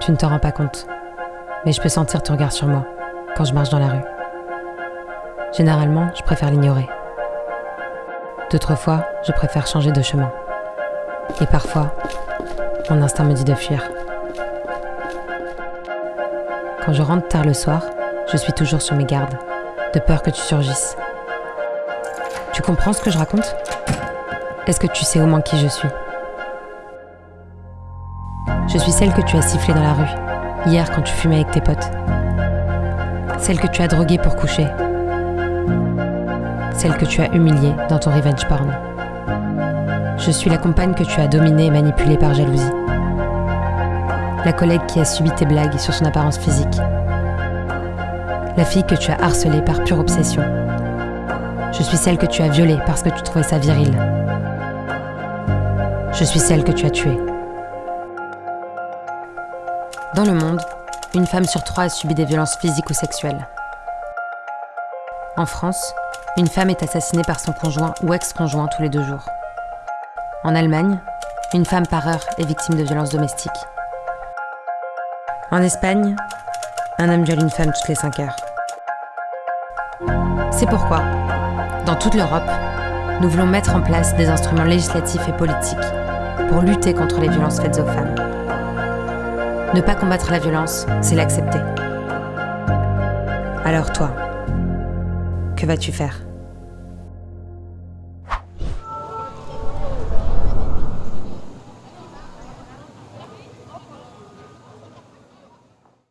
Tu ne t'en rends pas compte, mais je peux sentir ton regard sur moi quand je marche dans la rue. Généralement, je préfère l'ignorer. D'autres fois, je préfère changer de chemin. Et parfois, mon instinct me dit de fuir. Quand je rentre tard le soir, je suis toujours sur mes gardes, de peur que tu surgisses. Tu comprends ce que je raconte? Est-ce que tu sais au moins qui je suis? Je suis celle que tu as sifflée dans la rue, hier quand tu fumais avec tes potes. Celle que tu as droguée pour coucher. Celle que tu as humiliée dans ton revenge porn. Je suis la compagne que tu as dominée et manipulée par jalousie. La collègue qui a subi tes blagues sur son apparence physique. La fille que tu as harcelée par pure obsession. Je suis celle que tu as violée parce que tu trouvais ça viril. Je suis celle que tu as tuée. Dans le monde, une femme sur trois a subi des violences physiques ou sexuelles. En France, une femme est assassinée par son conjoint ou ex-conjoint tous les deux jours. En Allemagne, une femme par heure est victime de violences domestiques. En Espagne, un homme viole une femme toutes les 5 heures. C'est pourquoi, dans toute l'Europe, nous voulons mettre en place des instruments législatifs et politiques pour lutter contre les violences faites aux femmes. Ne pas combattre la violence, c'est l'accepter. Alors toi, que vas-tu faire?